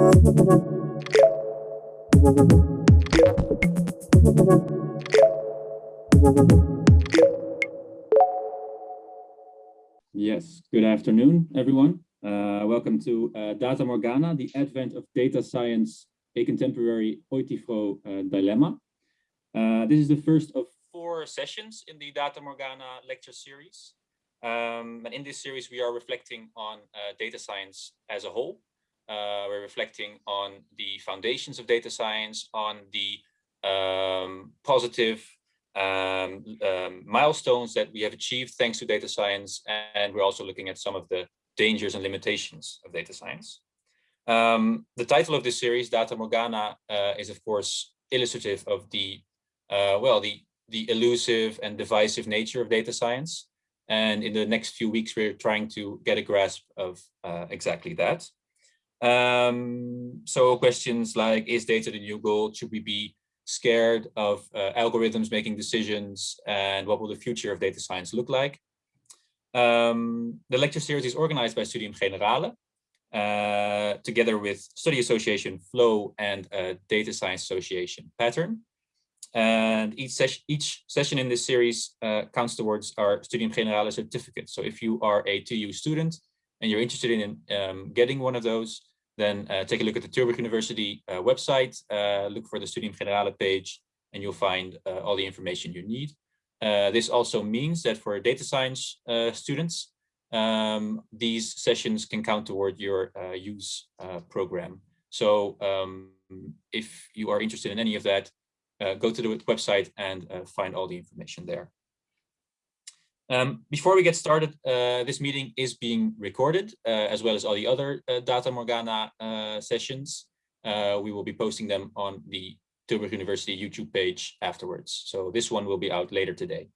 Yes, good afternoon, everyone. Uh, welcome to uh, Data Morgana, the advent of data science, a contemporary Euthyphro uh, dilemma. Uh, this is the first of four sessions in the Data Morgana lecture series. Um, and in this series, we are reflecting on uh, data science as a whole. Uh, we're reflecting on the foundations of data science, on the um, positive um, um, milestones that we have achieved thanks to data science. And we're also looking at some of the dangers and limitations of data science. Um, the title of this series, Data Morgana, uh, is of course illustrative of the, uh, well, the, the elusive and divisive nature of data science. And in the next few weeks, we're trying to get a grasp of uh, exactly that. Um, so questions like, is data the new gold? Should we be scared of uh, algorithms making decisions and what will the future of data science look like. Um, the lecture series is organized by Studium Generale uh, together with Study Association Flow and uh, Data Science Association Pattern. And each, ses each session in this series uh, counts towards our Studium Generale certificate. So if you are a 2U student and you're interested in um, getting one of those, then uh, take a look at the Tilburg University uh, website, uh, look for the Studium Generale page, and you'll find uh, all the information you need. Uh, this also means that for data science uh, students, um, these sessions can count toward your use program. So um, if you are interested in any of that, go to the website and find all the information there. Um, before we get started, uh, this meeting is being recorded, uh, as well as all the other uh, Data Morgana uh, sessions. Uh, we will be posting them on the Tilburg University YouTube page afterwards. So this one will be out later today.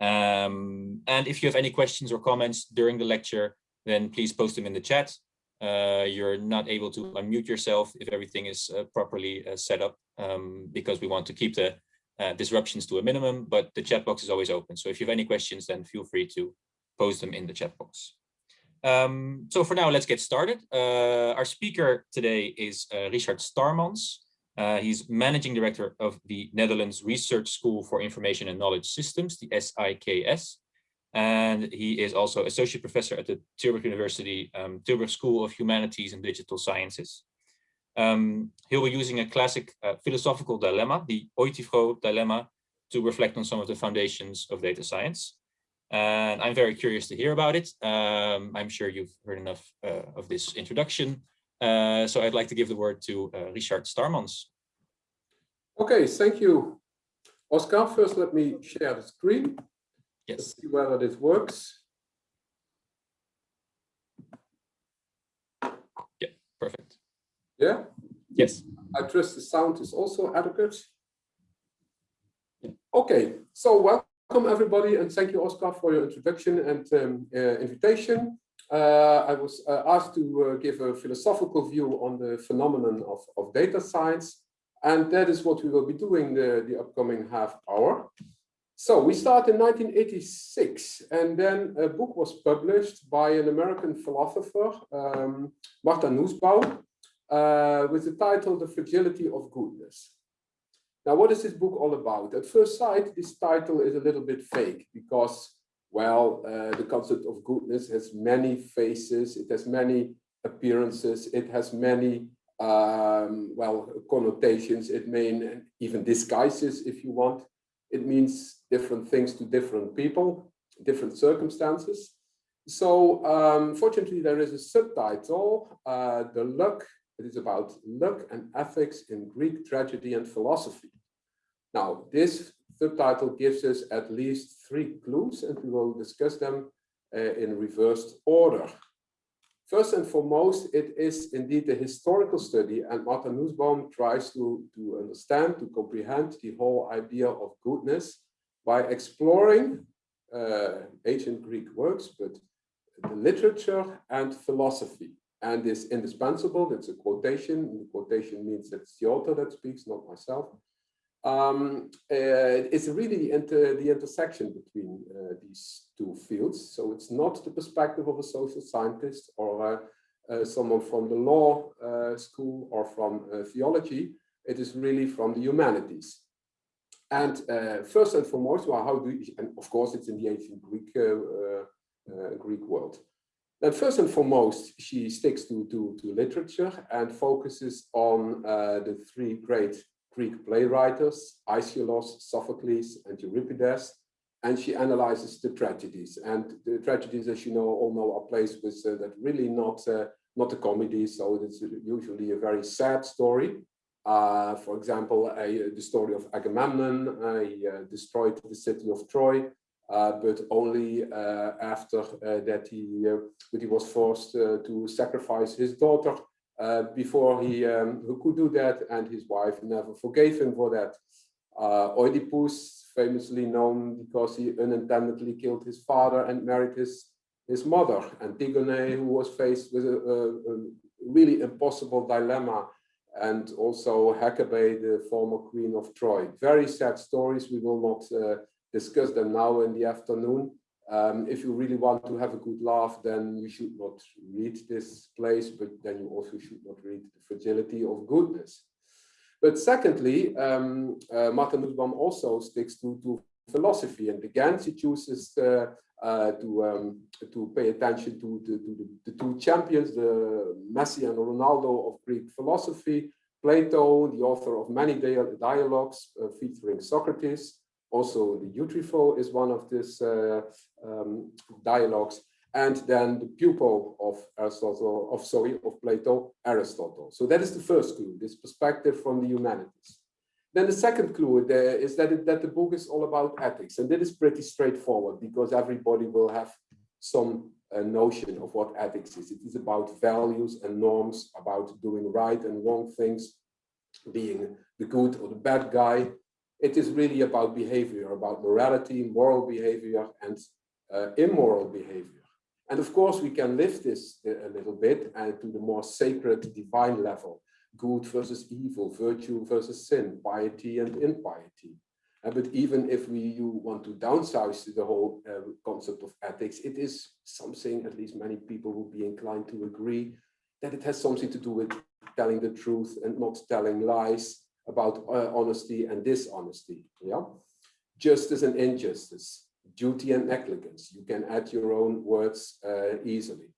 Um, and if you have any questions or comments during the lecture, then please post them in the chat. Uh, you're not able to unmute yourself if everything is properly set up, um, because we want to keep the uh, disruptions to a minimum, but the chat box is always open. So if you have any questions, then feel free to post them in the chat box. Um, so for now, let's get started. Uh, our speaker today is uh, Richard Starmans. Uh, he's managing director of the Netherlands Research School for Information and Knowledge Systems, the SIKS. And he is also associate professor at the Tilburg University um, Tilburg School of Humanities and Digital Sciences. Um, he'll be using a classic uh, philosophical dilemma, the Euthyphro dilemma, to reflect on some of the foundations of data science. And I'm very curious to hear about it. Um, I'm sure you've heard enough uh, of this introduction. Uh, so I'd like to give the word to uh, Richard Starmans. Okay, thank you, Oscar. First, let me share the screen. Yes. Let's see whether this works. Yeah, perfect. Yeah? Yes. I trust the sound is also adequate. Yeah. Okay, so welcome everybody and thank you Oscar for your introduction and um, uh, invitation. Uh, I was uh, asked to uh, give a philosophical view on the phenomenon of, of data science and that is what we will be doing the, the upcoming half hour. So we start in 1986 and then a book was published by an American philosopher, um, Martha Nussbaum, uh, with the title The Fragility of Goodness. Now, what is this book all about? At first sight, this title is a little bit fake because, well, uh, the concept of goodness has many faces, it has many appearances, it has many, um, well, connotations, it may even disguises if you want. It means different things to different people, different circumstances. So um, fortunately, there is a subtitle, uh, The Luck it is about luck and ethics in Greek tragedy and philosophy. Now, this subtitle gives us at least three clues, and we will discuss them uh, in reversed order. First and foremost, it is indeed a historical study, and Martha Nussbaum tries to, to understand, to comprehend the whole idea of goodness by exploring uh, ancient Greek works, but the literature and philosophy and is indispensable. That's a quotation. The quotation means it's the author that speaks, not myself. Um, uh, it's really the, inter the intersection between uh, these two fields. So it's not the perspective of a social scientist or a, uh, someone from the law uh, school or from uh, theology. It is really from the humanities. And uh, first and foremost, well, how do you, and of course it's in the ancient Greek Greek world. Then first and foremost, she sticks to, to, to literature and focuses on the three great Greek playwriters, Aeschylus, Sophocles, and Euripides, and she analyzes the tragedies. And the tragedies, as you know, all know are plays with uh, that really not uh, not a comedy, so it's usually a very sad story. Uh, for example, the story of Agamemnon, he uh, destroyed the city of Troy, uh, but only uh, after that he, he was forced to sacrifice his daughter uh, before he um, who could do that and his wife never forgave him for that. Uh, Oedipus, famously known because he unintendedly killed his father and married his, his mother. Antigone, who was faced with a, a, a really impossible dilemma and also Hecabe, the former queen of Troy. Very sad stories. We will not uh, discuss them now in the afternoon. Um, if you really want to have a good laugh, then you should not read this place, but then you also should not read the fragility of goodness. But secondly, um, uh, Martha Nussbaum also sticks to, to philosophy, and again she chooses uh, uh, to um, to pay attention to, to, to the, the, two champions, the Messi and Ronaldo of Greek philosophy, Plato, the author of many dialogues uh, featuring Socrates, also, the Euthyphro is one of these uh, um, dialogues, and then the pupil of Aristotle, of sorry, of Plato, Aristotle. So that is the first clue, this perspective from the humanities. Then the second clue there is that, it, that the book is all about ethics, and that is pretty straightforward because everybody will have some uh, notion of what ethics is. It is about values and norms, about doing right and wrong things, being the good or the bad guy, it is really about behavior, about morality, moral behavior, and uh, immoral behavior. And of course, we can lift this a little bit and uh, to the more sacred divine level, good versus evil, virtue versus sin, piety and impiety. Uh, but even if we you want to downsize the whole uh, concept of ethics, it is something, at least many people will be inclined to agree, that it has something to do with telling the truth and not telling lies, about uh, honesty and dishonesty. Yeah, justice and injustice, duty and negligence. You can add your own words uh, easily.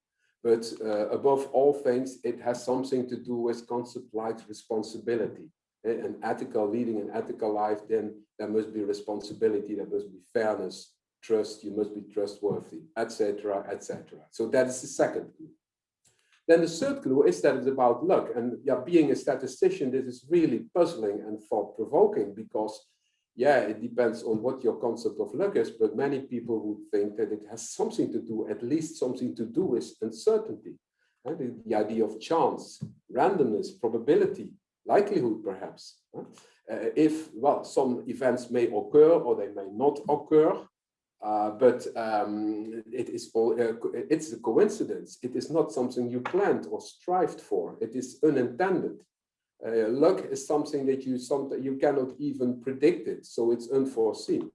But uh, above all things, it has something to do with concept like responsibility. Eh, an ethical leading an ethical life, then there must be responsibility, there must be fairness, trust, you must be trustworthy, etc., etc. So that is the second group. Then the third clue is that it's about luck. And yeah, being a statistician, this is really puzzling and thought-provoking because, yeah, it depends on what your concept of luck is, but many people would think that it has something to do, at least something to do with uncertainty. And the, the idea of chance, randomness, probability, likelihood, perhaps. Uh, if, well, some events may occur or they may not occur, uh, but um, it is all, uh, it's a coincidence. It is not something you planned or strived for. It is unintended. Uh, luck is something that you sometimes you cannot even predict it, so it's unforeseen.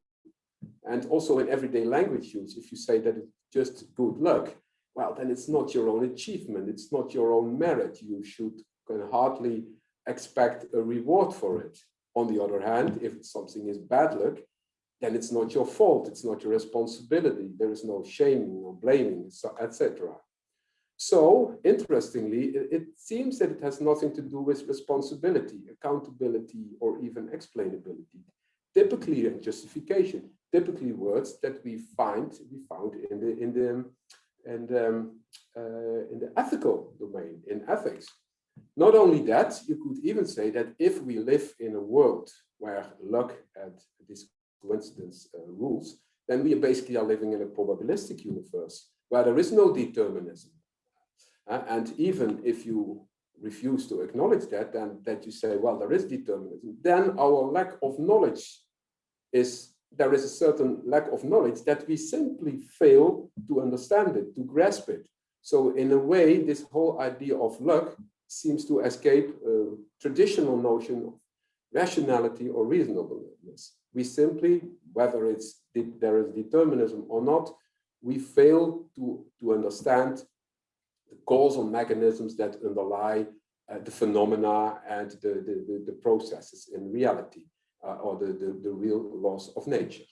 And also in everyday language use, if you say that it's just good luck, well, then it's not your own achievement. It's not your own merit. You should can hardly expect a reward for it. On the other hand, if something is bad luck, then it's not your fault, it's not your responsibility, there is no shaming or blaming, etc. So, interestingly, it, it, seems that it has nothing to do with responsibility, accountability, or even explainability. Typically, and justification, typically words that we find we found in the in the and um, uh, in the ethical domain, in ethics. Not only that, you could even say that if we live in a world where luck and this coincidence uh, rules, then we basically are living in a probabilistic universe where there is no determinism. Uh, and even if you refuse to acknowledge that, then that you say, well, there is determinism, then our lack of knowledge is, there is a certain lack of knowledge that we simply fail to understand it, to grasp it. So in a way, this whole idea of luck seems to escape a traditional notion of rationality or reasonableness we simply, whether it's there is determinism or not, we fail to, to understand the causal mechanisms that underlie uh, the phenomena and the, the, the, processes in reality uh, or the, the, the, real laws of nature.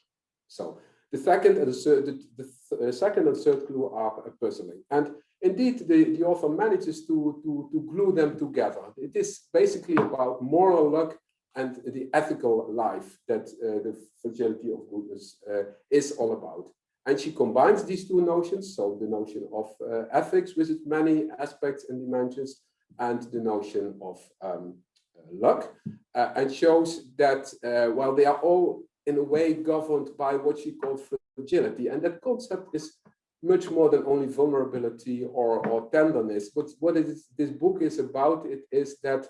So the second and the, the uh, second and third clue are puzzling. And indeed, the, the author manages to, to, to glue them together. It is basically about moral luck and the ethical life that uh, the fragility of goodness uh, is all about. And she combines these two notions, so the notion of uh, ethics with its many aspects and dimensions, and the notion of um, uh, luck, uh, and shows that, uh, while they are all in a way governed by what she called fragility, and that concept is much more than only vulnerability or, or tenderness. But what is, this book is about, it is that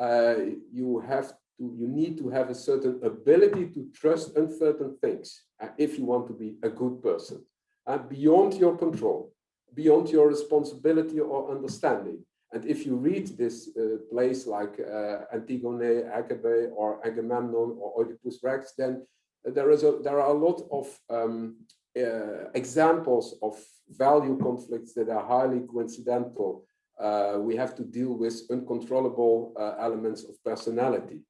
uh, you have to, you need to have a certain ability to trust uncertain things uh, if you want to be a good person, uh, beyond your control, beyond your responsibility or understanding. And if you read this uh, place like uh, Antigone, Hecabe, or Agamemnon, or Oedipus Rex, then there is a there are a lot of um, uh, examples of value conflicts that are highly coincidental. Uh, we have to deal with uncontrollable elements of personality.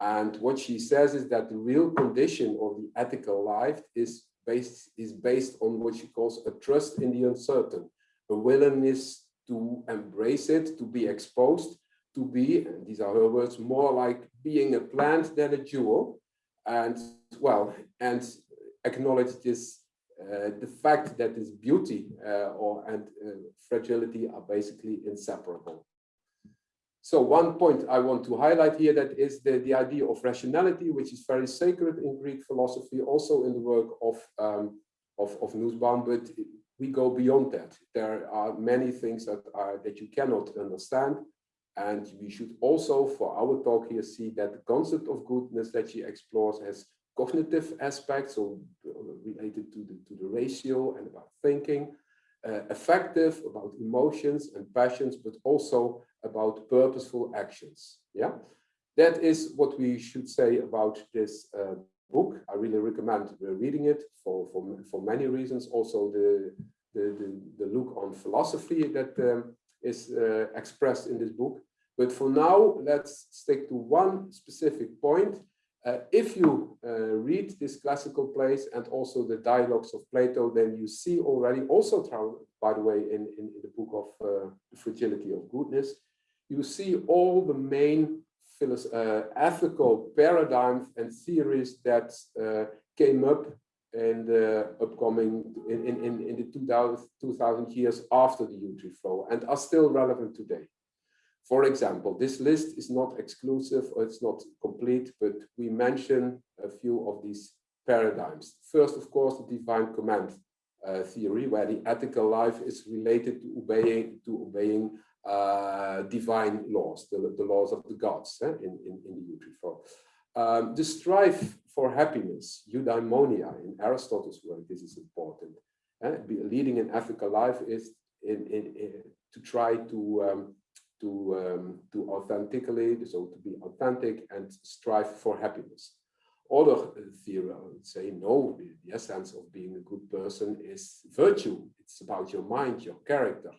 And what she says is that the real condition of the ethical life is based, is based on what she calls a trust in the uncertain, a willingness to embrace it, to be exposed, to be, and these are her words, more like being a plant than a jewel. And well, and acknowledge this, uh, the fact that this beauty uh, or and uh, fragility are basically inseparable. So one point I want to highlight here that is the, the idea of rationality, which is very sacred in Greek philosophy, also in the work of, um, of, of Nussbaum, but we go beyond that. There are many things that are that you cannot understand. And we should also, for our talk here, see that the concept of goodness that she explores has cognitive aspects, so related to the, to the ratio and about thinking, uh, affective, about emotions and passions, but also about purposeful actions. Yeah, that is what we should say about this uh, book. I really recommend reading it for, for, for many reasons. Also the, the, the, the look on philosophy that um, is uh, expressed in this book. But for now, let's stick to one specific point. Uh, if you uh, read this classical plays and also the dialogues of Plato, then you see already, also by the way, in, in, in the book of uh, The Fragility of Goodness, you see all the main uh, ethical paradigms and theories that uh, came up in the upcoming in, in, in the 2000, 2000 years after the U-tree flow and are still relevant today. For example, this list is not exclusive or it's not complete, but we mention a few of these paradigms. First, of course, the divine command uh, theory, where the ethical life is related to obeying to obeying uh, divine laws, the, the laws of the gods eh, in, in, in the Euthyphro Um, the strife for happiness, eudaimonia, in Aristotle's work, this is important. Eh? Leading an ethical life is in, in, in to try to um, to um, to authentically, so to be authentic and strive for happiness. Other theory would say no, the, essence of being a good person is virtue. It's about your mind, your character,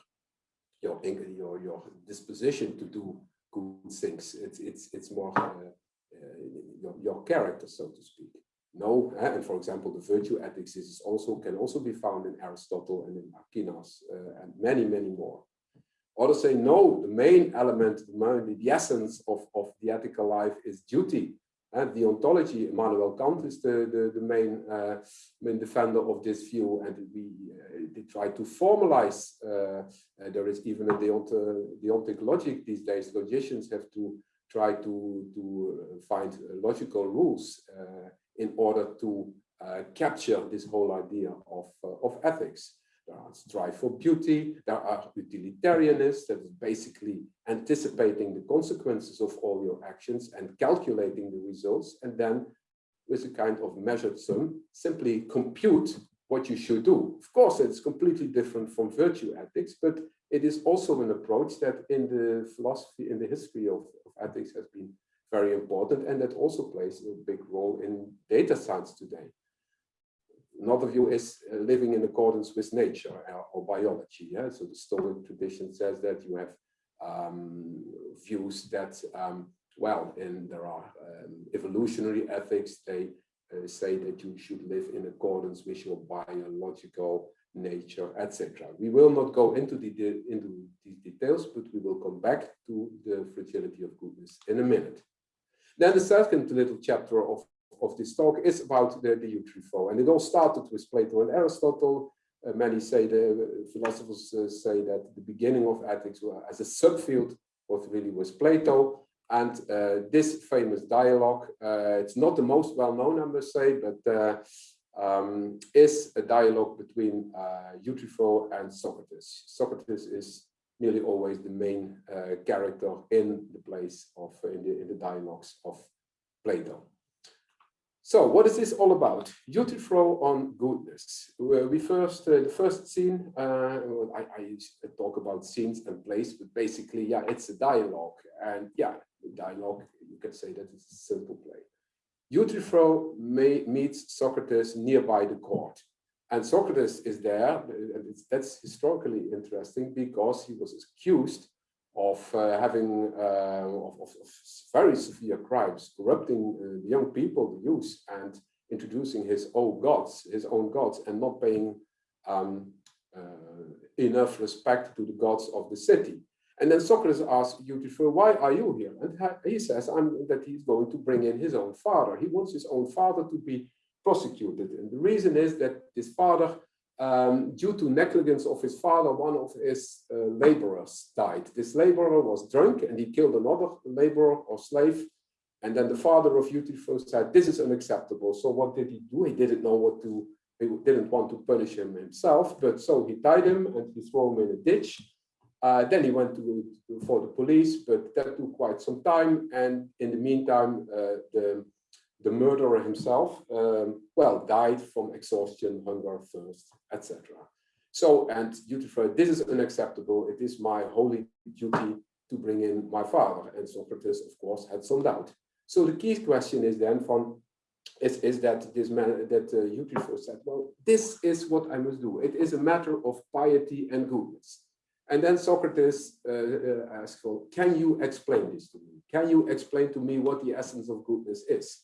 your your your disposition to do good things. It's it's it's more uh, uh, your your character, so to speak. No, uh, and for example, the virtue ethics is also can also be found in Aristotle and in Aquinas uh, and many many more. Others say no, the main element, the, essence of of the ethical life is duty. And deontology, Immanuel Kant is the, the, the main, uh, main defender of this view, and we uh, try to formalize. Uh, uh there is even a deont deontic logic these days. Logicians have to try to, to uh, find uh, logical rules in order to capture this whole idea of, of ethics. There are strive for beauty. There are utilitarianists that is basically anticipating the consequences of all your actions and calculating the results. And then with a kind of measured sum, simply compute what you should do. Of course, it's completely different from virtue ethics, but it is also an approach that in the philosophy, in the history of, of ethics has been very important and that also plays a big role in data science today another view is uh, living in accordance with nature or, or biology. Yeah? So the Stoic tradition says that you have um, views that, um, well, and there are um, evolutionary ethics, they uh, say that you should live in accordance with your biological nature, etc. We will not go into the, the into these details, but we will come back to the fragility of goodness in a minute. Then the second little chapter of, of this talk is about the, the Euthyphro. And it all started with Plato and Aristotle. Uh, many say, the uh, philosophers uh, say that the beginning of ethics as a subfield was really with Plato. And uh, this famous dialogue, uh, it's not the most well-known, I must say, but uh, um, is a dialogue between Euthyphro and Socrates. Socrates is nearly always the main character in the place of in the, in the dialogues of Plato. So what is this all about? Euthyphro on goodness. We first, uh, the first scene, uh, I, I, talk about scenes and place, but basically, yeah, it's a dialogue. And yeah, dialogue, you can say that it's a simple play. Euthyphro meets Socrates nearby the court. And Socrates is there, and that's historically interesting because he was accused of uh, having uh, of, of, very severe crimes, corrupting uh, the young people, the youth, and introducing his own gods, his own gods, and not paying um, enough respect to the gods of the city. And then Socrates asks Euthyphro, why are you here? And he says I'm, that he's going to bring in his own father. He wants his own father to be prosecuted. And the reason is that his father, um, due to negligence of his father, one of his uh, laborers died. This laborer was drunk and he killed another laborer or slave. And then the father of Euthyphro said, this is unacceptable. So what did he do? He didn't know what to, he didn't want to punish him himself, but so he tied him and he threw him in a ditch. Uh, then he went to, for the police, but that took quite some time. And in the meantime, uh, the the murderer himself, um, well, died from exhaustion, hunger, thirst, etc. So, and Euthyphro, this is unacceptable. It is my holy duty to bring in my father. And Socrates, of course, had some doubt. So the key question is then from, is, is that this man, that uh, Euthyphro said, well, this is what I must do. It is a matter of piety and goodness. And then Socrates uh, uh, asked, well, can you explain this to me? Can you explain to me what the essence of goodness is?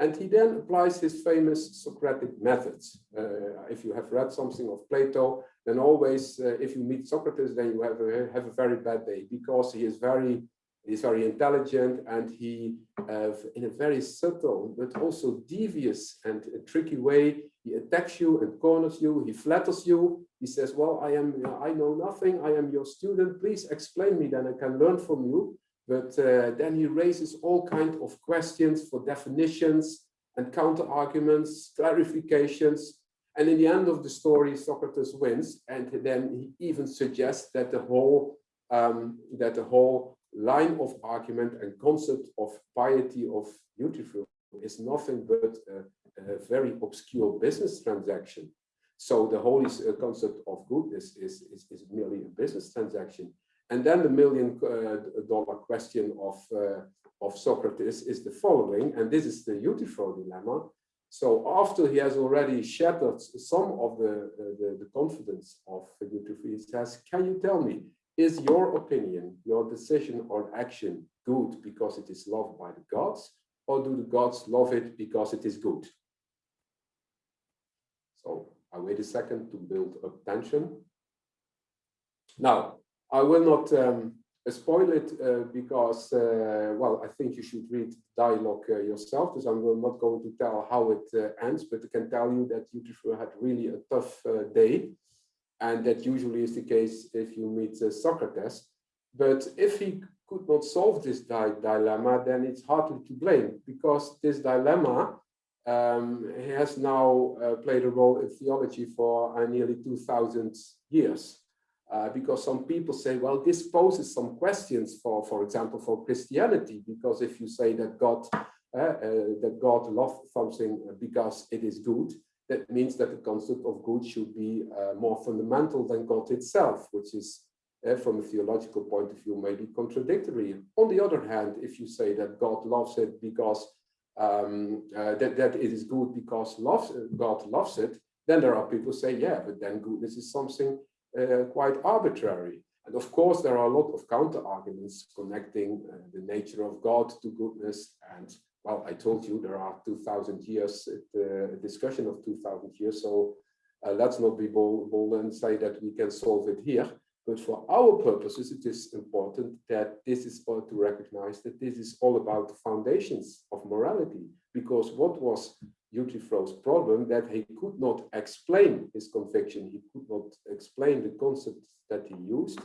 And he then applies his famous Socratic methods. Uh, if you have read something of Plato, then always, uh, if you meet Socrates, then you have a, have a very bad day because he is very, he's very intelligent and he, uh, in a very subtle but also devious and tricky way, he attacks you and corners you. He flatters you. He says, "Well, I am, I know nothing. I am your student. Please explain me, then I can learn from you." But uh, then he raises all kinds of questions for definitions and counter arguments, clarifications. And in the end of the story, Socrates wins. And then he even suggests that the whole um, that the whole line of argument and concept of piety of Euthyphro is nothing but a, a, very obscure business transaction. So the holy uh, concept of goodness is, is, is merely a business transaction. And then the million uh, dollar question of, uh, of Socrates is the following, and this is the Euthyphro dilemma. So after he has already shattered some of the, the, the, confidence of Euthyphro, he says, can you tell me, is your opinion, your decision or action good because it is loved by the gods, or do the gods love it because it is good? So I wait a second to build up tension. Now, I will not um, spoil it uh, because, uh, well, I think you should read dialogue uh, yourself, because I'm not going to tell how it uh, ends, but I can tell you that Euthyphro had really a tough uh, day, and that usually is the case if you meet uh, Socrates. But if he could not solve this di dilemma, then it's hardly to blame, because this dilemma um, has now played a role in theology for nearly 2000 years. Uh, because some people say, well, this poses some questions for, for example, for Christianity, because if you say that God, uh, uh, that God loves something because it is good, that means that the concept of good should be uh, more fundamental than God itself, which is, uh, from a theological point of view, maybe contradictory. On the other hand, if you say that God loves it because um, that, that it is good because loves, God loves it, Then there are people say, yeah, but then goodness is something uh, quite arbitrary. And of course, there are a lot of counter arguments connecting uh, the nature of God to goodness. And well, I told you there are 2000 years, uh, discussion of 2000 years. So uh, let's not be bold, bold and say that we can solve it here. But for our purposes, it is important that this is all to recognize that this is all about the foundations of morality. Because what was Euthyphro's problem that he could not explain his conviction, he could not explain the concepts that he used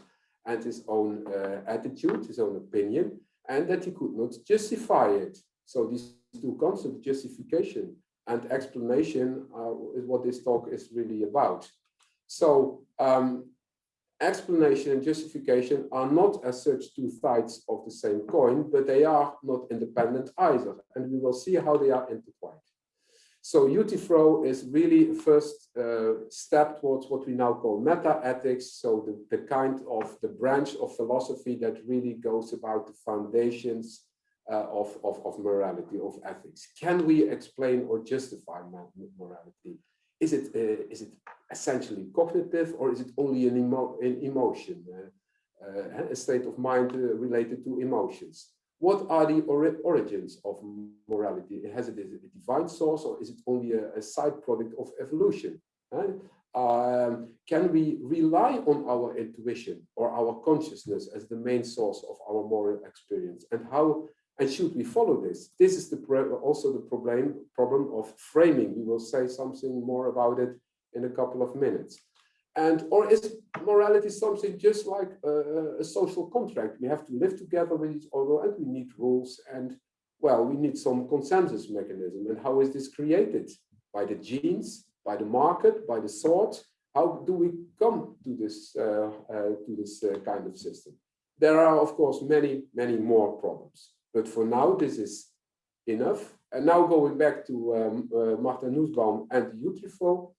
and his own uh, attitude, his own opinion, and that he could not justify it. So these two concepts, justification and explanation, uh, is what this talk is really about. So um, explanation and justification are not as such two sides of the same coin, but they are not independent either. And we will see how they are intertwined. So Euthyphro is really a first uh, step towards what we now call meta-ethics. So the, the kind of the branch of philosophy that really goes about the foundations uh, of, of, of morality, of ethics. Can we explain or justify morality? Is it, uh, is it essentially cognitive or is it only an, emo an emotion, uh, uh, a state of mind uh, related to emotions? What are the or origins of morality? Has it a divine source or is it only a, a side product of evolution? Right? Um, can we rely on our intuition or our consciousness as the main source of our moral experience? And how and should we follow this? This is the also the problem problem of framing. We will say something more about it in a couple of minutes. And or is morality something just like a, a, social contract? We have to live together with each other and we need rules and well, we need some consensus mechanism. And how is this created? By the genes, by the market, by the sword? How do we come to this uh, uh, to this uh, kind of system? There are, of course, many, many more problems. But for now, this is enough. And now going back to um, uh, Martin Nussbaum and Euthyphro,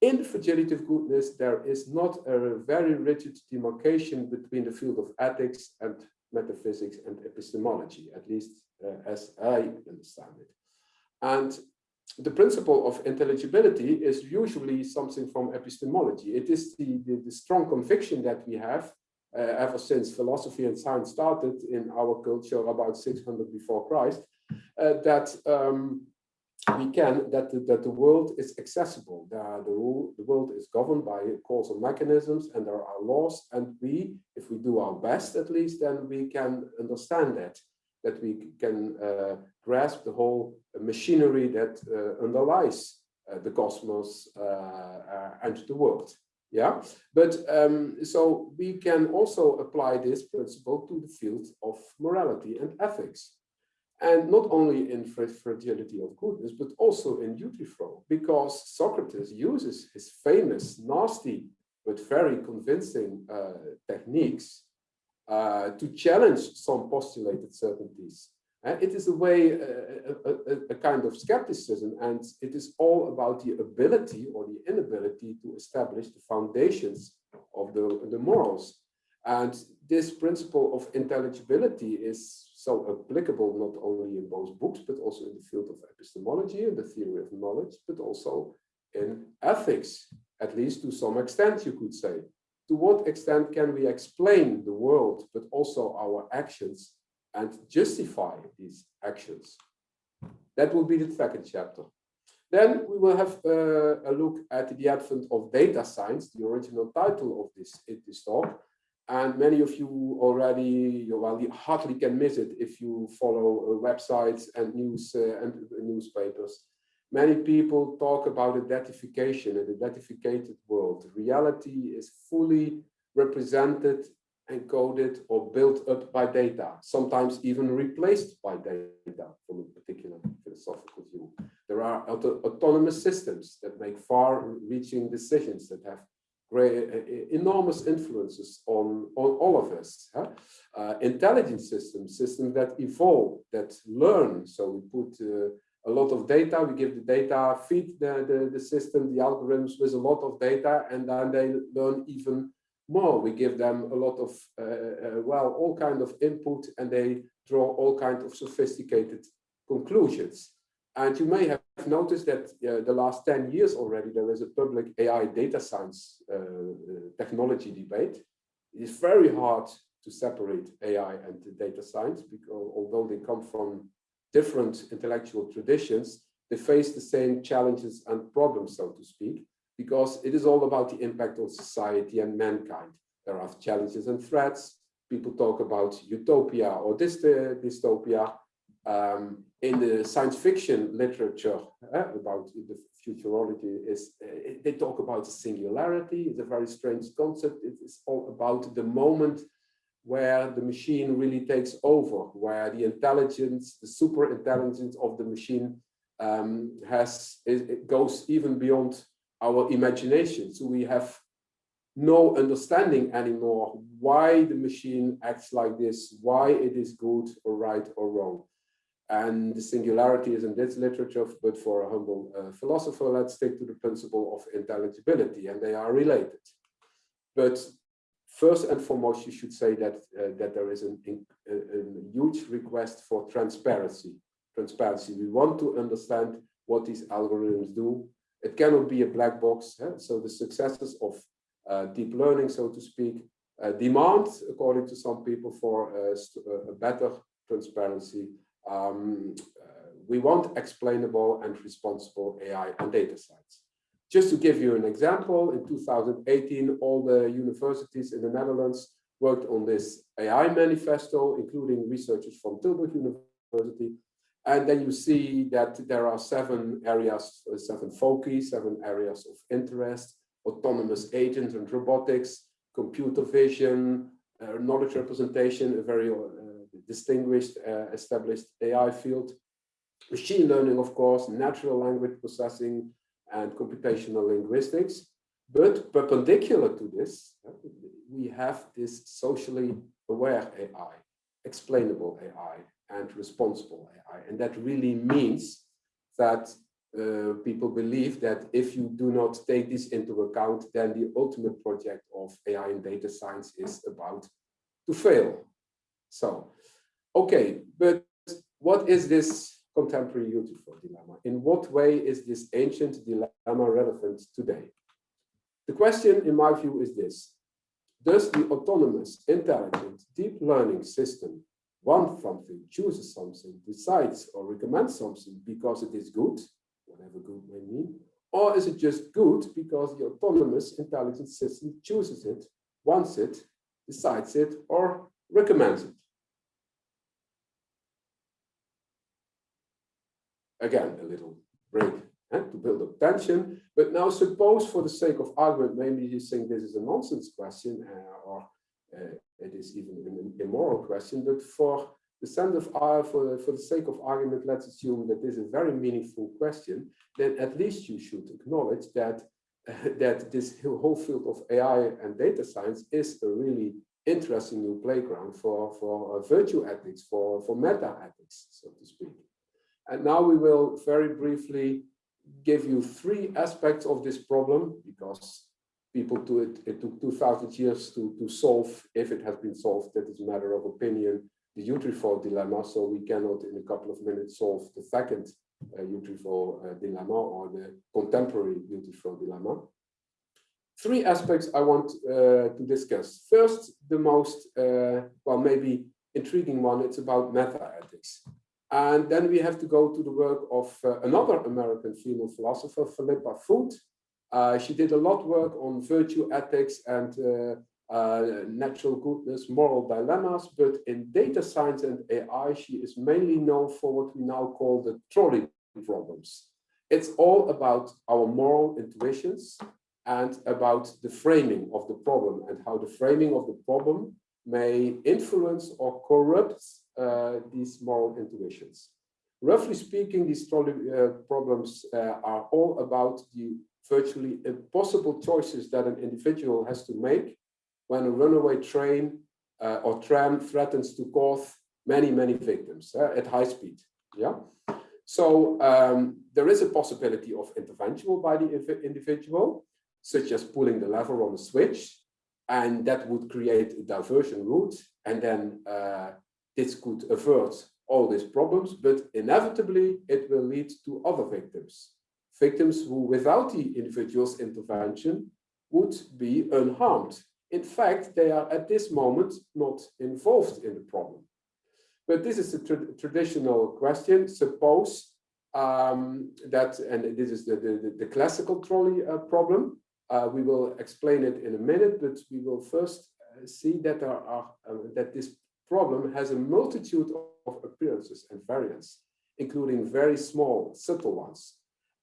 in the fragility of goodness, there is not a very rigid demarcation between the field of ethics and metaphysics and epistemology, at least uh, as I understand it. And the principle of intelligibility is usually something from epistemology. It is the, the, the strong conviction that we have uh, ever since philosophy and science started in our culture about 600 before Christ, uh, that um, we can that the, that the world is accessible. The, the, rule, the world is governed by causal mechanisms and there are laws. And we, if we do our best at least, then we can understand that, that we can uh, grasp the whole machinery that uh, underlies uh, the cosmos uh, uh, and the world. Yeah, but um, so we can also apply this principle to the field of morality and ethics and not only in fragility of goodness, but also in Euthyphro, because Socrates uses his famous, nasty, but very convincing uh, techniques uh, to challenge some postulated certainties. And it is a way, uh, a, a, a, kind of skepticism, and it is all about the ability or the inability to establish the foundations of the, the morals. And this principle of intelligibility is so applicable not only in both books, but also in the field of epistemology and the theory of knowledge, but also in ethics, at least to some extent, you could say. To what extent can we explain the world, but also our actions and justify these actions? That will be the second chapter. Then we will have uh, a look at the advent of data science, the original title of this, this talk, and many of you already, you well, hardly can miss it if you follow uh, websites and news uh, and newspapers. Many people talk about a datification, a datificated world. Reality is fully represented, encoded, or built up by data, sometimes even replaced by data from a particular philosophical view. There are auto autonomous systems that make far-reaching decisions that have great, uh, enormous influences on, on all of us. Huh? Uh, intelligent systems, systems that evolve, that learn. So we put uh, a lot of data, we give the data, feed the, the, the system, the algorithms with a lot of data, and then they learn even more. We give them a lot of, uh, uh, well, all kind of input, and they draw all kind of sophisticated conclusions. And you may have noticed that uh, the last 10 years already, there is a public AI data science uh, uh, technology debate. It is very hard to separate AI and data science because although they come from different intellectual traditions, they face the same challenges and problems, so to speak, because it is all about the impact on society and mankind. There are challenges and threats. People talk about utopia or dystopia. Um, in the science fiction literature uh, about the futurology is uh, they talk about the singularity. It's a very strange concept. It is all about the moment where the machine really takes over, where the intelligence, the super intelligence of the machine um, has it, it goes even beyond our imagination. So we have no understanding anymore why the machine acts like this, why it is good or right or wrong. And the singularity is in this literature, but for a humble uh, philosopher, let's stick to the principle of intelligibility, and they are related. But first and foremost, you should say that uh, that there is an, a, a huge request for transparency. Transparency. We want to understand what these algorithms do. It cannot be a black box. Eh? So the successes of uh, deep learning, so to speak, uh, demand, according to some people, for uh, uh, a better transparency um, uh, we want explainable and responsible AI and data science. Just to give you an example, in 2018, all the universities in the Netherlands worked on this AI manifesto, including researchers from Tilburg University. And then you see that there are seven areas, seven focus, seven areas of interest, autonomous agents and robotics, computer vision, uh, knowledge representation, a very distinguished uh, established AI field. Machine learning, of course, natural language processing and computational linguistics. But perpendicular to this, uh, we have this socially aware AI, explainable AI, and responsible AI. And that really means that uh, people believe that if you do not take this into account, then the ultimate project of AI and data science is about to fail. So Okay, but what is this contemporary Euthyphro dilemma? In what way is this ancient dilemma relevant today? The question, in my view, is this. Does the autonomous, intelligent, deep learning system want something, chooses something, decides or recommends something because it is good, whatever good may mean, or is it just good because the autonomous intelligent system chooses it, wants it, decides it, or recommends it? again, a little break eh, to build up tension. But now suppose for the sake of argument, maybe you think this is a nonsense question uh, or uh, it is even an immoral question, but for the sense of uh, for, for the sake of argument, let's assume that this is a very meaningful question, then at least you should acknowledge that uh, that this whole field of AI and data science is a really interesting new playground for, for uh, virtue ethics, for, for meta ethics, so to speak. And now we will very briefly give you three aspects of this problem because people do it, it took 2000 years to, to solve, if it has been solved, that is a matter of opinion, the Euthyphro dilemma. So we cannot in a couple of minutes solve the second uh, Euthyphro uh, dilemma or the contemporary Euthyphro dilemma. Three aspects I want uh, to discuss. First, the most, uh, well, maybe intriguing one, it's about meta ethics. And then we have to go to the work of uh, another American female philosopher, Philippa Foot. Uh, she did a lot of work on virtue ethics and uh, uh, natural goodness, moral dilemmas, but in data science and AI, she is mainly known for what we now call the trolley problems. It's all about our moral intuitions and about the framing of the problem and how the framing of the problem may influence or corrupt uh, these moral intuitions. Roughly speaking, these uh, problems uh, are all about the virtually impossible choices that an individual has to make when a runaway train uh, or tram threatens to cause many, many victims uh, at high speed. Yeah. So um, there is a possibility of intervention by the individual, such as pulling the lever on a switch, and that would create a diversion route. And then uh, this could avert all these problems, but inevitably it will lead to other victims. Victims who, without the individual's intervention, would be unharmed. In fact, they are at this moment not involved in the problem. But this is a tra traditional question. Suppose um, that, and this is the, the, the classical trolley uh, problem. Uh, we will explain it in a minute, but we will first uh, see that there are uh, that this problem has a multitude of appearances and variants, including very small, subtle ones.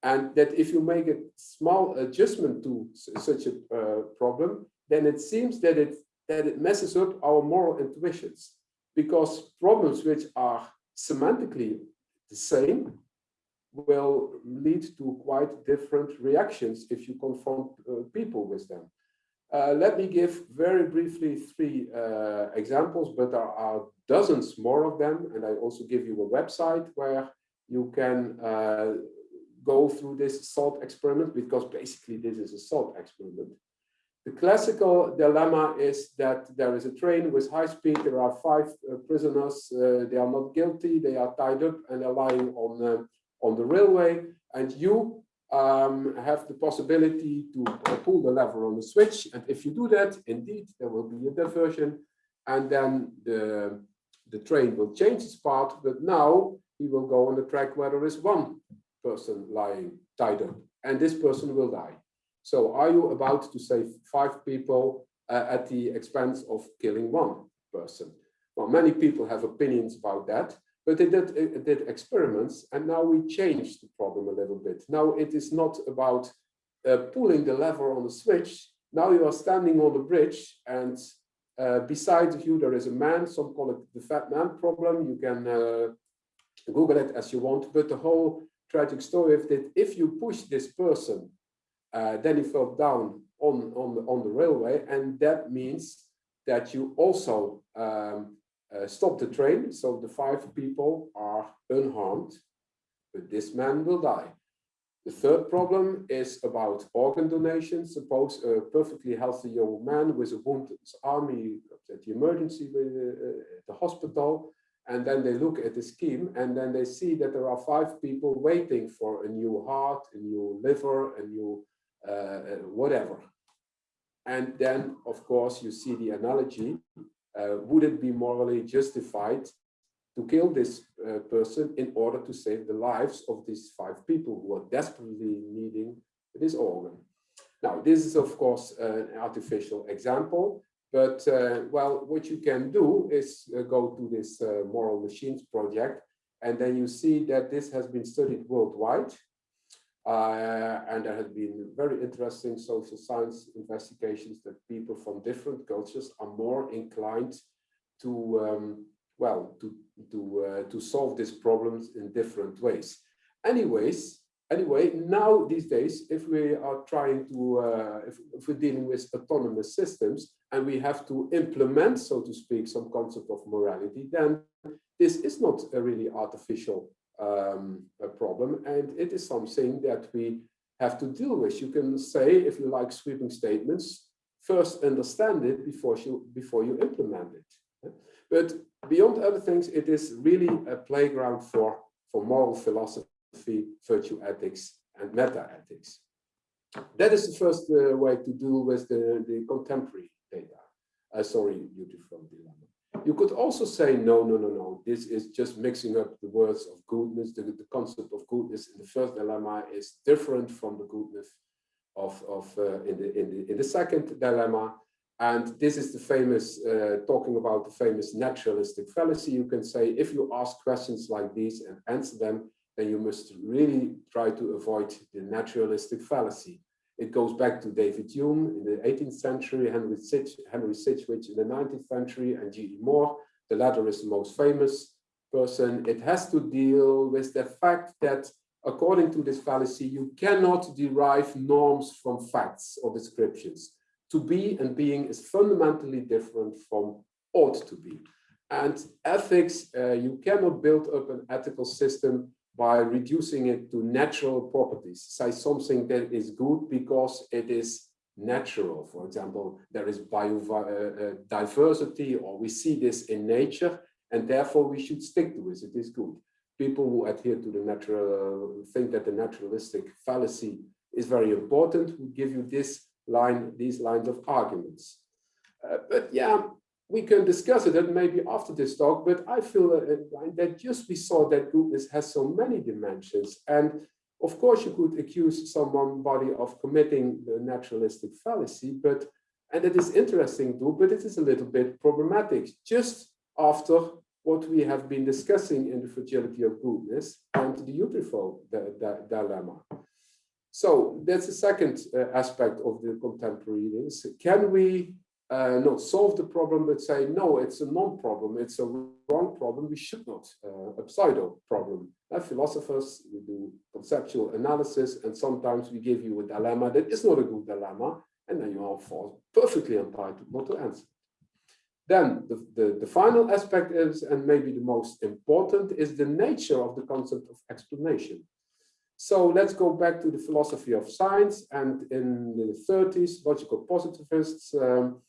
And that if you make a small adjustment to such a uh, problem, then it seems that it that it messes up our moral intuitions, because problems which are semantically the same will lead to quite different reactions if you confront uh, people with them. Uh, let me give very briefly three uh, examples, but there are dozens more of them. And I also give you a website where you can uh, go through this thought experiment, because basically this is a thought experiment. The classical dilemma is that there is a train with high speed, there are five uh, prisoners, uh, they are not guilty, they are tied up and they're lying on on the railway and you um, have the possibility to pull the lever on the switch. And if you do that, indeed, there will be a diversion and then the, the train will change its path. But now he will go on the track where there is one person lying tied up and this person will die. So are you about to save five people uh, at the expense of killing one person? Well, many people have opinions about that. But they did, uh, did experiments and now we changed the problem a little bit. Now it is not about uh, pulling the lever on the switch. Now you are standing on the bridge and uh, beside you there is a man, some call it the fat man problem. You can uh, Google it as you want, but the whole tragic story is that if you push this person, uh, then he fell down on, on, the, on the railway and that means that you also um, uh, stop the train. So the five people are unharmed, but this man will die. The third problem is about organ donation. Suppose a perfectly healthy young man with a wound arm, at the emergency with uh, the hospital, and then they look at the scheme and then they see that there are five people waiting for a new heart, a new liver, a new uh, uh whatever. And then, of course, you see the analogy uh, would it be morally justified to kill this uh, person in order to save the lives of these five people who are desperately needing this organ. Now, this is, of course, an artificial example, but, uh, well, what you can do is uh, go to this uh, Moral Machines project, and then you see that this has been studied worldwide. Uh, and there have been very interesting social science investigations that people from different cultures are more inclined to, um, well, to, to, uh, to solve these problems in different ways. Anyways, anyway, now these days, if we are trying to, uh, if, if, we're dealing with autonomous systems and we have to implement, so to speak, some concept of morality, then this is not a really artificial um, a problem. And it is something that we have to deal with. You can say, if you like sweeping statements, first understand it before you, before you implement it. But beyond other things, it is really a playground for, for moral philosophy, virtue ethics, and meta-ethics. That is the first uh, way to deal with the, the contemporary data. Uh, sorry, beautiful dilemma. You could also say, no, no, no, no, this is just mixing up the words of goodness. The, the concept of goodness in the first dilemma is different from the goodness of, of uh, in, the, in, the, in the second dilemma. And this is the famous, uh, talking about the famous naturalistic fallacy. You can say, if you ask questions like these and answer them, then you must really try to avoid the naturalistic fallacy. It goes back to David Hume in the 18th century, Henry, Sitch, Henry Sidgwick in the 19th century, and G.E. Moore. The latter is the most famous person. It has to deal with the fact that, according to this fallacy, you cannot derive norms from facts or descriptions. To be and being is fundamentally different from ought to be. And ethics, uh, you cannot build up an ethical system by reducing it to natural properties. Say something that is good because it is natural. For example, there is biodiversity uh, uh, or we see this in nature and therefore we should stick to it. It is good. People who adhere to the natural, think that the naturalistic fallacy is very important, will give you this line, these lines of arguments. Uh, but yeah, we can discuss it and maybe after this talk, but I feel that just we saw that goodness has so many dimensions. And of course, you could accuse somebody of committing the naturalistic fallacy, but and it is interesting too, but it is a little bit problematic. Just after what we have been discussing in the fragility of goodness and the Euthyphro dilemma. So that's the second uh, aspect of the contemporary readings. Can we uh, not solve the problem, but say, no, it's a non-problem, it's a wrong problem, we should not, uh, a pseudo problem. Uh, philosophers, we do conceptual analysis, and sometimes we give you a dilemma that is not a good dilemma, and then you are for perfectly entitled not to answer. Then the, the, the final aspect is, and maybe the most important, is the nature of the concept of explanation. So let's go back to the philosophy of science. And in the 30s, logical positivists um,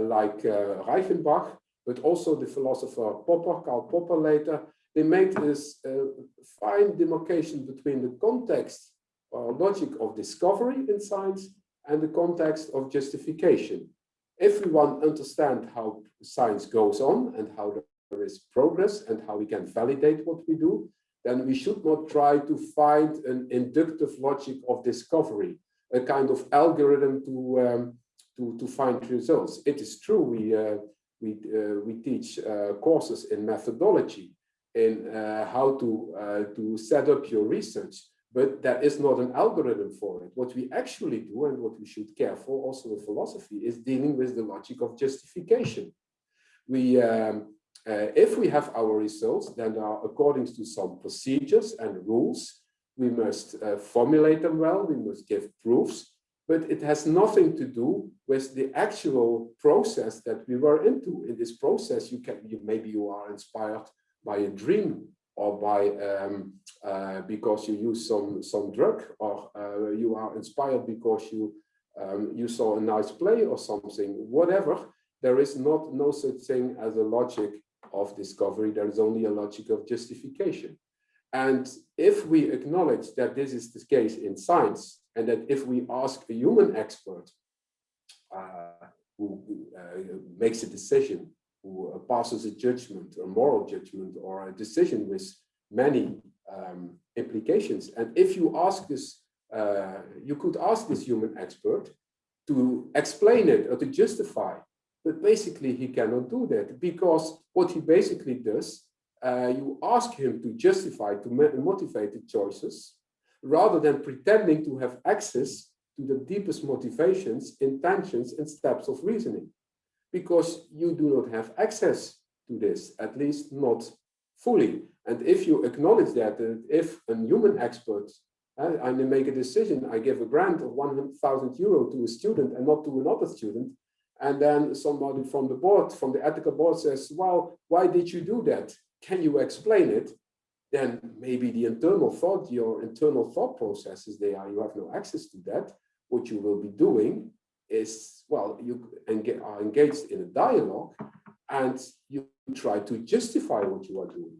like uh, Reichenbach, but also the philosopher Popper, Karl Popper later, they made this uh, fine demarcation between the context or logic of discovery in science and the context of justification. If we want to understand how science goes on and how there is progress and how we can validate what we do, then we should not try to find an inductive logic of discovery, a kind of algorithm to um, to, to find results. It is true we uh, we uh, we teach uh, courses in methodology in how to to set up your research, but that is not an algorithm for it. What we actually do and what we should care for also in philosophy is dealing with the logic of justification. We um, uh, if we have our results, then are according to some procedures and rules. We must uh, formulate them well, we must give proofs, but it has nothing to do with the actual process that we were into. In this process, you can you, maybe you are inspired by a dream or by um, uh, because you use some some drug, or uh, you are inspired because you um, you saw a nice play or something. Whatever, there is not no such thing as a logic of discovery, there is only a logic of justification. And if we acknowledge that this is the case in science, and that if we ask a human expert uh, who uh, makes a decision, who passes a judgment, a moral judgment, or a decision with many um, implications, and if you ask this, uh, you could ask this human expert to explain it or to justify but basically, he cannot do that because what he basically does, uh, you ask him to justify, to motivate the choices, rather than pretending to have access to the deepest motivations, intentions, and steps of reasoning. Because you do not have access to this, at least not fully. And if you acknowledge that, that if a human expert uh, I make a decision, I give a grant of 100,000 euro to a student and not to another student, and then somebody from the board, from the ethical board says, well, why did you do that? Can you explain it? Then maybe the internal thought, your internal thought processes, they are, you have no access to that. What you will be doing is, well, you are engaged in a dialogue and you try to justify what you are doing.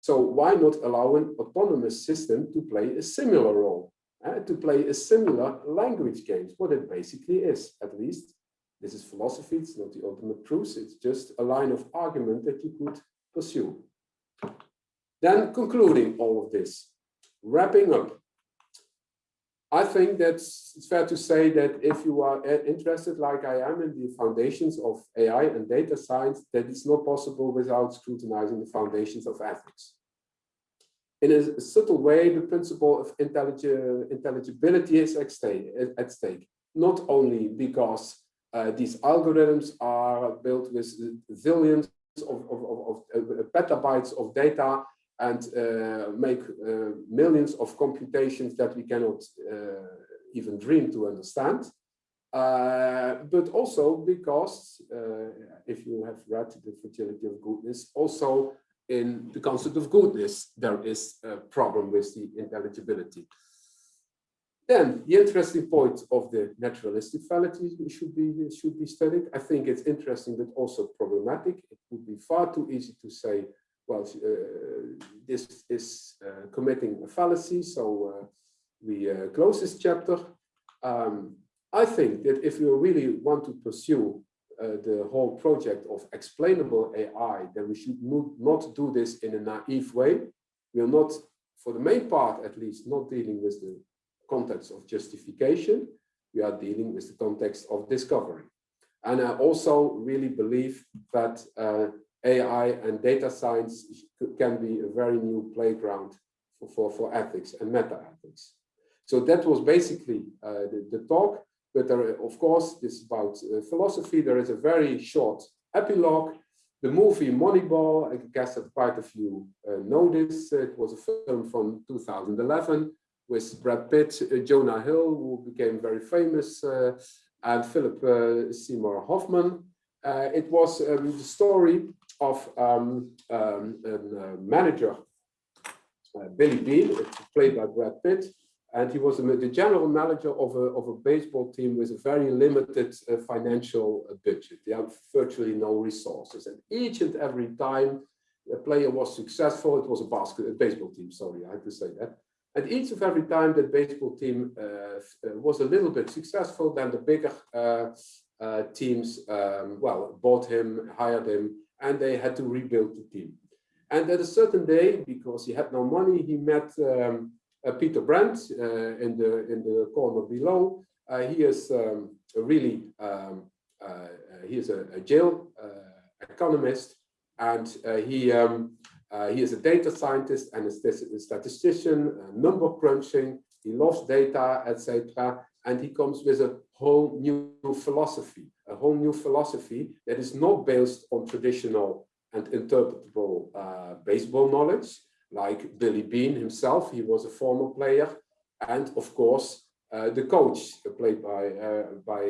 So why not allow an autonomous system to play a similar role, uh, to play a similar language game, what it basically is, at least this is philosophy, it's not the ultimate truth, it's just a line of argument that you could pursue. Then concluding all of this, wrapping up. I think that it's fair to say that if you are interested, like I am, in the foundations of AI and data science, that it's not possible without scrutinizing the foundations of ethics. In a subtle way, the principle of intelligibility is at stake, not only because uh, these algorithms are built with zillions of, of, of, of uh, petabytes of data and uh, make uh, millions of computations that we cannot uh, even dream to understand. Uh, but also because, if you have read The Fragility of Goodness, also in the concept of goodness, there is a problem with the intelligibility. Then the interesting point of the naturalistic fallacy should be should be studied. I think it's interesting but also problematic. It would be far too easy to say, well, uh, this is uh, committing a fallacy, so uh, we close this chapter. Um, I think that if you really want to pursue uh, the whole project of explainable AI, then we should not do this in a naive way. We are not, for the main part at least, not dealing with the context of justification, we are dealing with the context of discovery. And I also really believe that uh, AI and data science can be a very new playground for, for, for ethics and meta-ethics. So that was basically uh, the, the, talk. But there, of course, this is about uh, philosophy. There is a very short epilogue. The movie Moneyball, I guess that quite a few uh, know this. It was a film from 2011 with Brad Pitt, uh, Jonah Hill, who became very famous, uh, and Philip uh, Seymour Hoffman. it was um, the story of um, um, a manager, Billy Beane, played by Brad Pitt, and he was the general manager of a, of a baseball team with a very limited uh, financial budget. They have virtually no resources. And each and every time a player was successful, it was a basket, a baseball team, sorry, I had to say that. And each of every time that baseball team uh, uh, was a little bit successful, then the bigger uh, uh, teams, um, well, bought him, hired him, and they had to rebuild the team. And at a certain day, because he had no money, he met um, uh, Peter Brand uh, in the in the corner below. he is um, really um, he is a, a Yale economist, and he um, uh, he is a data scientist and a statistician, uh, number crunching. He loves data, etc. And he comes with a whole new philosophy, a whole new philosophy that is not based on traditional and interpretable uh, baseball knowledge, like Billy Beane himself. He was a former player, and of course uh, the coach, uh, played by uh, by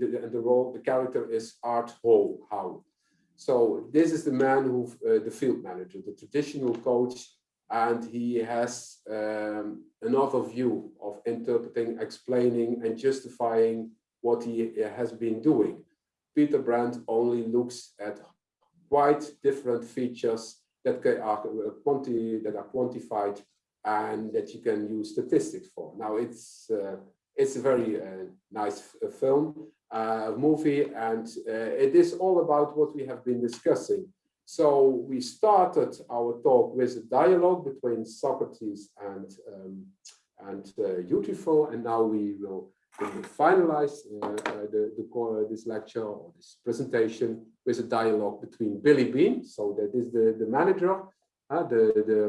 the, the, role. The character is Art Howe. How so this is the man who, uh, the field manager, the traditional coach, and he has um, another view of interpreting, explaining, and justifying what he has been doing. Peter Brand only looks at quite different features that are, quanti that are quantified and that you can use statistics for. Now it's uh, it's a very uh, nice uh, film, uh, movie, and uh, it is all about what we have been discussing. So we started our talk with a dialogue between Socrates and um, and uh, and now we will finalize uh, uh, the, the this lecture or this presentation with a dialogue between Billy Beane, so that is the the manager, uh, the, the,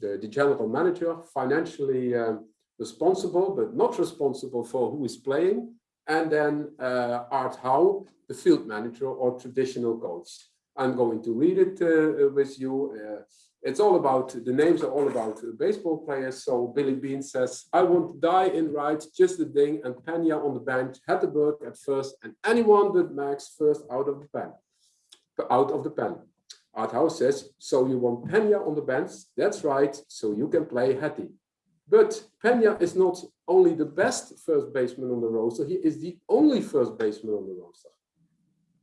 the the general manager, financially um, responsible but not responsible for who is playing, and then uh, Art Howe, the field manager or traditional coach. I'm going to read it uh, with you. Uh, it's all about, the names are all about baseball players. So Billy Beane says, I want to die in right, just the thing, and Pena on the bench, Hatteberg at first, and anyone but Max first out of the pen, out of the pen. Art Howe says, so you want Pena on the bench? That's right, so you can play Hattie. But Pena is not only the best first baseman on the roster, he is the only first baseman on the roster.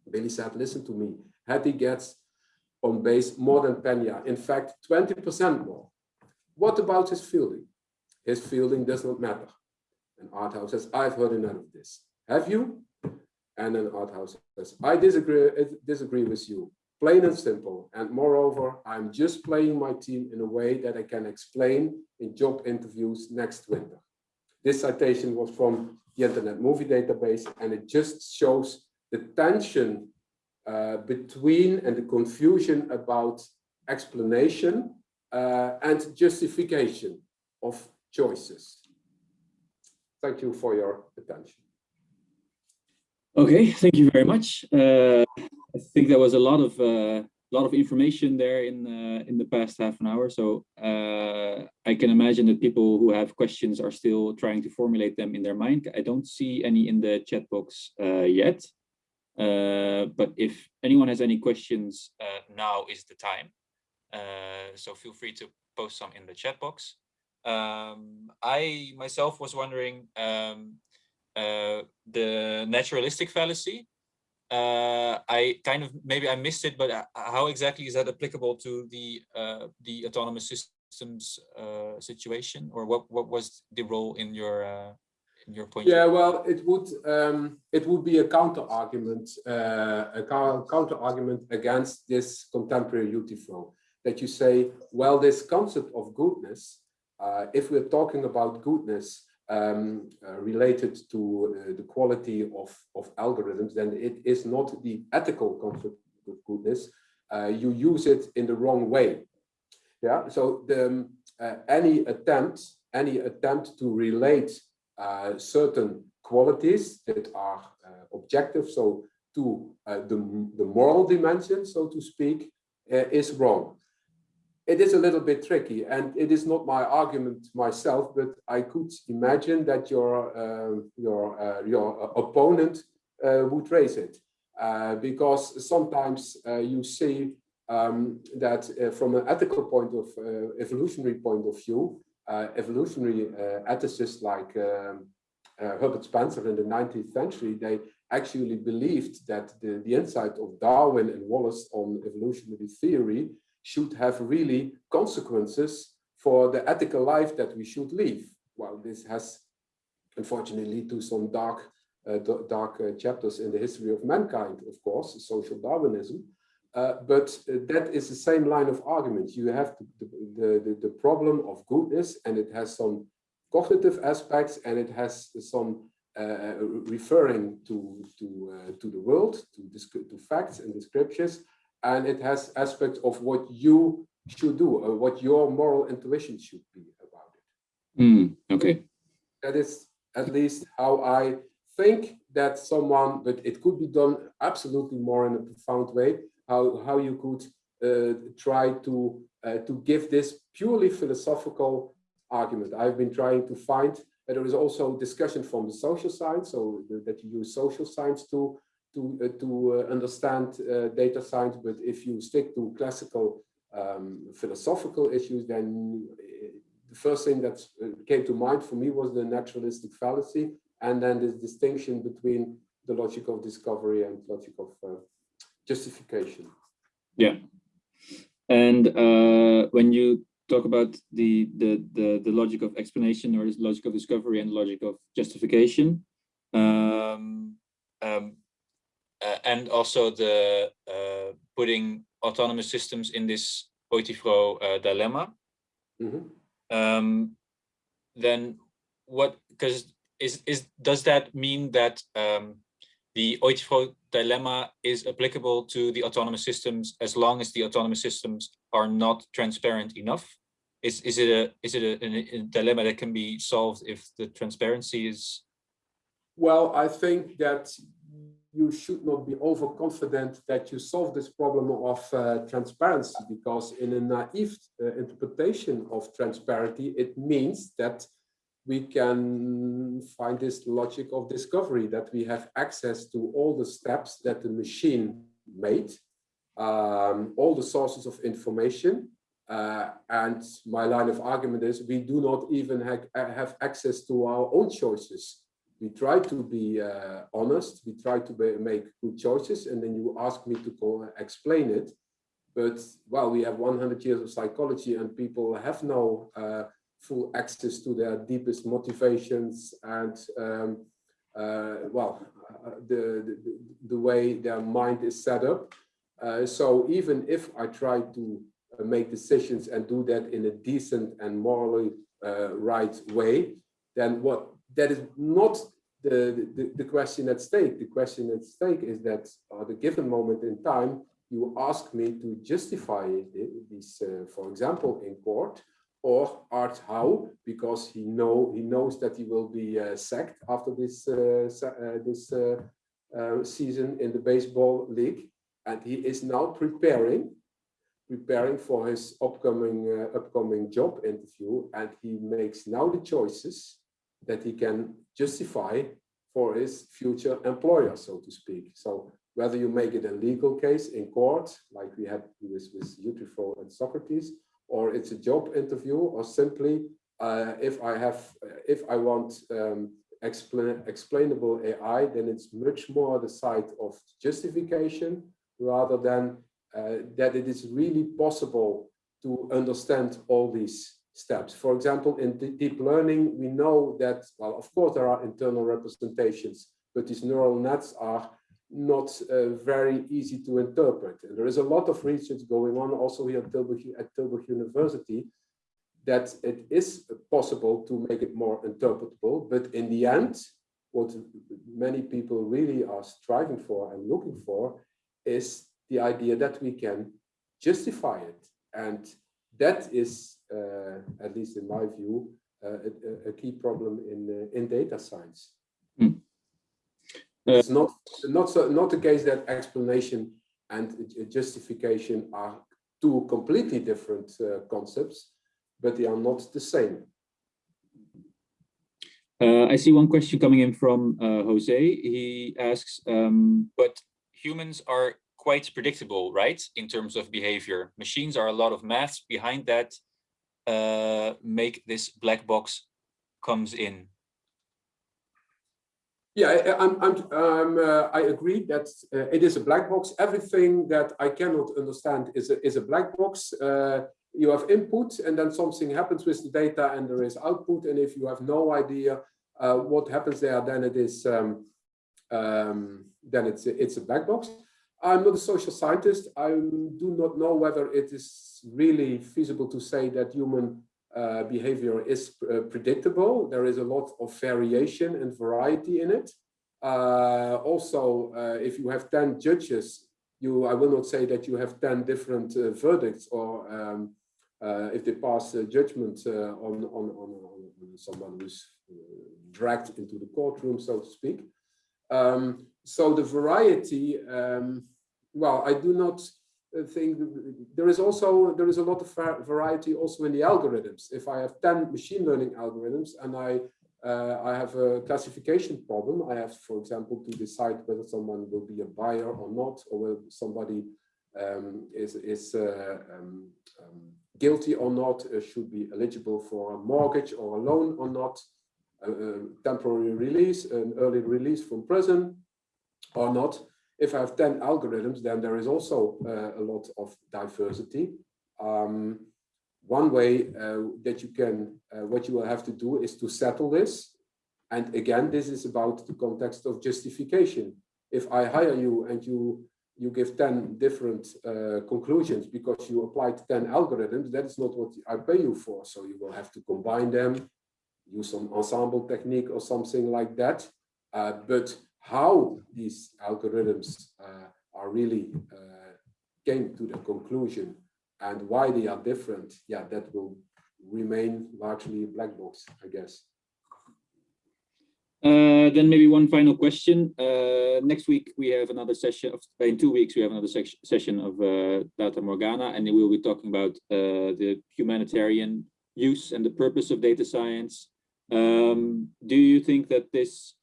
Billy said, listen to me, Hattie gets on base more than Pena, in fact, 20% more. What about his fielding? His fielding does not matter. And Art Howe says, I've heard enough of this. Have you? And then Art Howe says, I disagree, I disagree with you plain and simple. And moreover, I'm just playing my team in a way that I can explain in job interviews next winter. This citation was from the Internet Movie Database, and it just shows the tension uh, between and the confusion about explanation uh, and justification of choices. Thank you for your attention. Okay, thank you very much. Uh, I think there was a lot of uh, lot of information there in uh, in the past half an hour. So uh, I can imagine that people who have questions are still trying to formulate them in their mind. I don't see any in the chat box uh, yet. Uh, but if anyone has any questions, uh, now is the time. so feel free to post some in the chat box. Um, I myself was wondering um, uh, the naturalistic fallacy. Uh, I kind of maybe I missed it, but uh, how exactly is that applicable to the uh, the autonomous systems uh, situation, or what what was the role in your uh, your point? Yeah, well, it would um, it would be a counter argument, uh, a counter argument against this contemporary Euthyphro that you say, well, this concept of goodness uh, if we're talking about goodness um, uh, related to uh, the quality of, of algorithms, then it is not the ethical concept of goodness. Uh, you use it in the wrong way. Yeah, so the, um, uh, any attempt, any attempt to relate uh, certain qualities that are objective, so to the, the moral dimension, so to speak, is wrong it is a little bit tricky and it is not my argument myself, but I could imagine that your, uh, your, uh, your opponent uh, would raise it. Uh, because sometimes uh, you see um, that uh, from an ethical point of evolutionary point of view, evolutionary ethicists like um, Herbert Spencer in the 19th century, they actually believed that the, the insight of Darwin and Wallace on evolutionary theory should have really consequences for the ethical life that we should live. Well, this has unfortunately led to some dark uh, dark uh, chapters in the history of mankind, of course, social Darwinism. Uh, but uh, that is the same line of argument. You have the, the, the, the, problem of goodness and it has some cognitive aspects and it has some uh, referring to, to, uh, to the world, to, to facts and descriptions, and it has aspects of what you should do, or what your moral intuition should be about it. Mm, okay. That is at least how I think that someone, but it could be done absolutely more in a profound way, how, how you could uh, try to, uh, to give this purely philosophical argument. I've been trying to find, that there is also discussion from the social science, so that you use social science to to, uh, to uh, understand uh, data science, but if you stick to classical um, philosophical issues, then the first thing that came to mind for me was the naturalistic fallacy, and then this distinction between the logic of discovery and logic of uh, justification. Yeah, and uh, when you talk about the, the the the logic of explanation or logic of discovery and logic of justification, um, um, uh, and also the uh, putting autonomous systems in this Euthyphro uh, dilemma. Mm -hmm. um, then what? Because is is does that mean that um, the Euthyphro dilemma is applicable to the autonomous systems as long as the autonomous systems are not transparent enough? Is is it a is it a, a, a dilemma that can be solved if the transparency is? Well, I think that you should not be overconfident that you solve this problem of uh, transparency because in a naive uh, interpretation of transparency, it means that we can find this logic of discovery, that we have access to all the steps that the machine made, um, all the sources of information. Uh, and my line of argument is we do not even ha have access to our own choices we try to be uh, honest, we try to be, make good choices, and then you ask me to explain it. But well, we have 100 years of psychology, and people have no uh, full access to their deepest motivations and um, uh, well, uh, the, the, the way their mind is set up. Uh, so even if I try to uh, make decisions and do that in a decent and morally right way, then what that is not the, the, the, question at stake. The question at stake is that at a given moment in time, you ask me to justify this, uh, for example, in court, or Art Howe, because he know he knows that he will be uh, sacked after this uh, uh this uh, uh, season in the baseball league, and he is now preparing preparing for his upcoming upcoming job interview, and he makes now the choices that he can justify for his future employer, so to speak. So whether you make it a legal case in court, like we had with, with Euthyphro and Socrates, or it's a job interview, or simply Uh, if I have, if I want um, explain, explainable AI, then it's much more the side of justification rather than uh, that it is really possible to understand all these steps. For example, in deep learning, we know that, well, of course, there are internal representations, but these neural nets are not uh, very easy to interpret. And there is a lot of research going on also here at Tilburg, at Tilburg University that it is possible to make it more interpretable, but in the end, what many people really are striving for and looking for is the idea that we can justify it. And that is, uh, at least in my view, uh, a, a, key problem in, uh, in data science. Mm. It's not, not, so, not the case that explanation and justification are two completely different uh, concepts, but they are not the same. Uh, I see one question coming in from uh, Jose. He asks, um, but humans are quite predictable, right? In terms of behavior. Machines are a lot of maths behind that uh, make this black box comes in. Yeah, I, I'm, I'm, um, uh, I agree that uh, it is a black box. Everything that I cannot understand is a, is a black box. Uh, you have input and then something happens with the data and there is output. And if you have no idea uh, what happens there, then it is um, um, then it's it's a black box. I'm not a social scientist. I do not know whether it is really feasible to say that human uh, behavior is uh, predictable. There is a lot of variation and variety in it. Uh, also, uh, if you have 10 judges, you I will not say that you have 10 different uh, verdicts or um, if they pass judgment on, on, on, on, someone who's dragged into the courtroom, so to speak. Um, so the variety, um, well, I do not uh, think there is also there is a lot of variety also in the algorithms. If I have 10 machine learning algorithms and I uh, I have a classification problem, I have, for example, to decide whether someone will be a buyer or not, or whether somebody um, is is uh, um, um, guilty or not, uh, should be eligible for a mortgage or a loan or not, a, a temporary release, an early release from prison, or not. If I have 10 algorithms, then there is also uh, a lot of diversity. Um, one way uh, that you can, uh, what you will have to do is to settle this. And again, this is about the context of justification. If I hire you and you you give 10 different uh, conclusions because you applied 10 algorithms, that is not what I pay you for. So you will have to combine them, use some ensemble technique or something like that. Uh, but how these algorithms uh, are really uh, came to the conclusion and why they are different, yeah, that will remain largely a black box, I guess. Uh, then maybe one final question. Uh, next week we have another session. Of, in two weeks we have another se session of uh, Data Morgana, and we will be talking about uh, the humanitarian use and the purpose of data science. Um, do you think that this uh,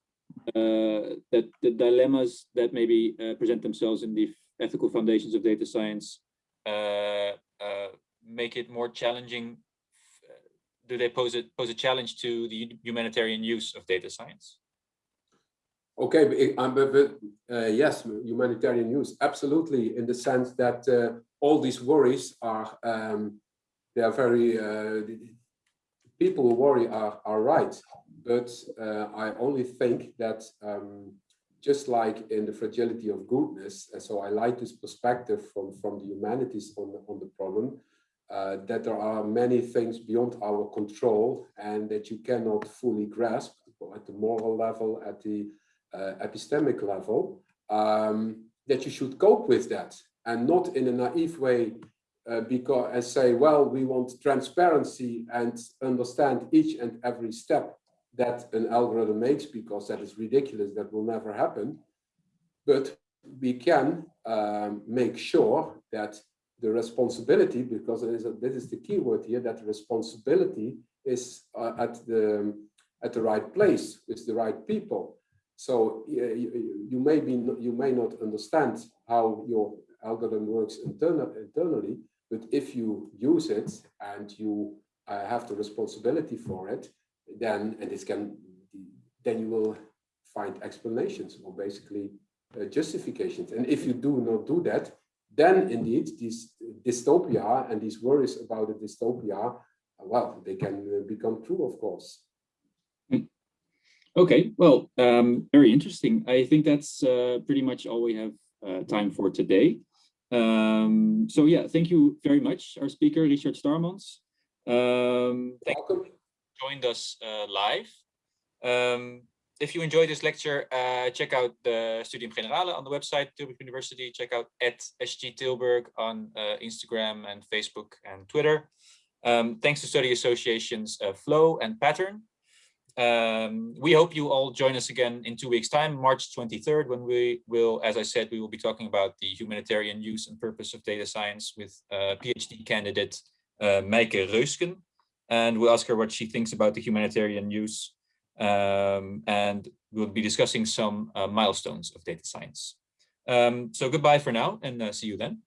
that the dilemmas that maybe uh, present themselves in the ethical foundations of data science uh, make it more challenging do they pose a pose a challenge to the humanitarian use of data science? Okay, um, but uh, yes, humanitarian use, absolutely, in the sense that uh, all these worries are um, they are very uh, people who worry are are right but uh, I only think that um, just like in the fragility of goodness, and so I like this perspective from, from the humanities on the, on the problem, uh, that there are many things beyond our control and that you cannot fully grasp at the moral level, at the uh, epistemic level, um, that you should cope with that and not in a naive way uh, because and say, well, we want transparency and understand each and every step that an algorithm makes because that is ridiculous, that will never happen. But we can um, make sure that the responsibility, because it is a, this is the key word here, that responsibility is uh, at the at the right place with the right people. So uh, you, you, may be you may not understand how your algorithm works internal, internally, but if you use it and you uh, have the responsibility for it, then and this can then you will find explanations or basically uh, justifications. And if you do not do that, then indeed these dystopia and these worries about the dystopia, well, they can become true, of course. Okay, well, um, very interesting. I think that's uh, pretty much all we have uh, time for today. Um, so yeah, thank you very much, our speaker, Richard Starmans. Um, thank you joined us uh, live. Um, if you enjoyed this lecture, uh, check out the Studium Generale on the website, Tilburg University. Check out at SG Tilburg on uh, Instagram and Facebook and Twitter. Um, thanks to study associations Flow and Pattern. Um, we hope you all join us again in two weeks time, March 23rd, when we will, as I said, we will be talking about the humanitarian use and purpose of data science with uh, PhD candidate uh, Meike Reusken. And we'll ask her what she thinks about the humanitarian use. Um, and we'll be discussing some uh, milestones of data science. Um, so goodbye for now and uh, see you then.